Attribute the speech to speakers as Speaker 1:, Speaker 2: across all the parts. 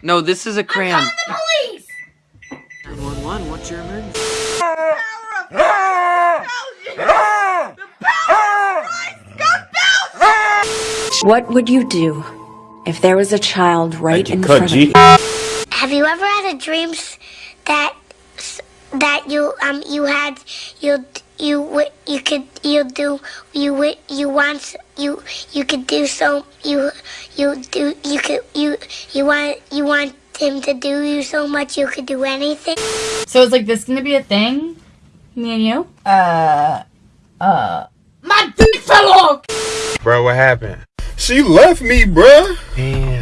Speaker 1: No, this is a crayon.
Speaker 2: the police!
Speaker 1: 911, what's your emergency?
Speaker 3: What would you do if there was a child right
Speaker 4: you,
Speaker 3: in front
Speaker 4: G.
Speaker 3: of you?
Speaker 5: Have you ever had a dream that that you um you had you you wi- you could you do you wi- you want you you could do so you you do you could you you want you want him to do you so much you could do anything.
Speaker 2: So it's like this gonna be a thing? Me and you?
Speaker 6: Uh, uh.
Speaker 2: My dick fell off!
Speaker 4: Bro, what happened?
Speaker 7: She left me, bruh.
Speaker 4: Damn.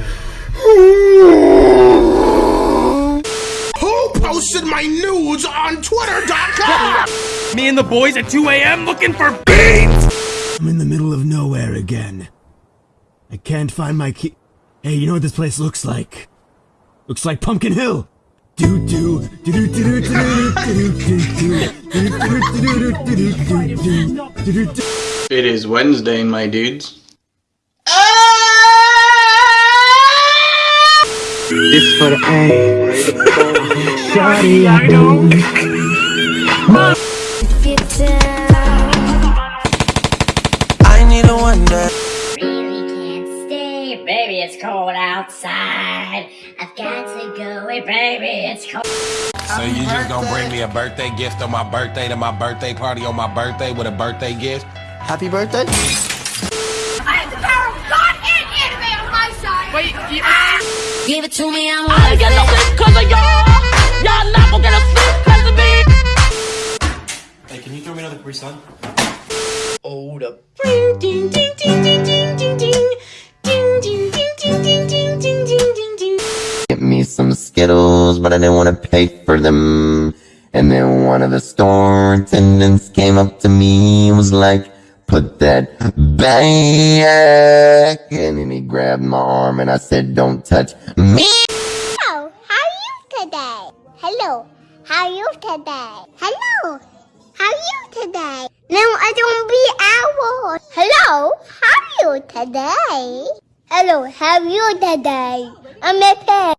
Speaker 7: My nudes on Twitter.com?
Speaker 8: Me and the boys at 2 a.m. looking for beats!
Speaker 9: I'm in the middle of nowhere again. I can't find my key. Hey, you know what this place looks like? Looks like Pumpkin Hill. Do do do do do do do do do do do do
Speaker 10: It is Wednesday, my dudes.
Speaker 1: This for the
Speaker 11: I need a wonder.
Speaker 12: Really can't stay, baby. It's cold outside. I've got to go away, baby. It's cold.
Speaker 8: So you just gonna bring me a birthday gift on my birthday to my birthday party on my birthday with a birthday gift?
Speaker 11: Happy birthday.
Speaker 2: I have the power of God and anime on my side! Wait, you...
Speaker 12: Give it to me, I'm
Speaker 8: I get no
Speaker 11: throw me another Capri Sun?
Speaker 6: Hold up.
Speaker 13: Get me some Skittles, but I didn't want to pay for them. And then one of the store attendants came up to me and was like, put that back. And then he grabbed my arm and I said, don't touch me.
Speaker 5: Hello, how are you today? Hello, how are you today? Hello, how are you today? No, I don't be owl. Hello, how are you today? Hello, how are you today? I'm a pet.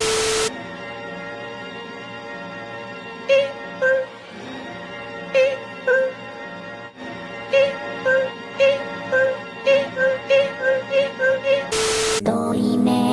Speaker 5: Dorime,